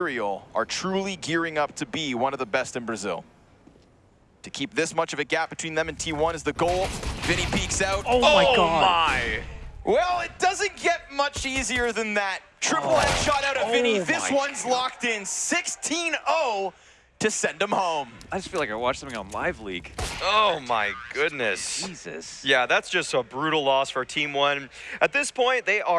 Imperial are truly gearing up to be one of the best in Brazil. To keep this much of a gap between them and T1 is the goal. Vinny peeks out. Oh my oh god. my! Well, it doesn't get much easier than that. Triple Oh. headshot out of Vinny. Oh this one's one's locked in 16-0 to send him home. I just feel like I watched something on LiveLeak. Oh my goodness. Jesus. Yeah, that's just a brutal loss for Team One. At this point, they are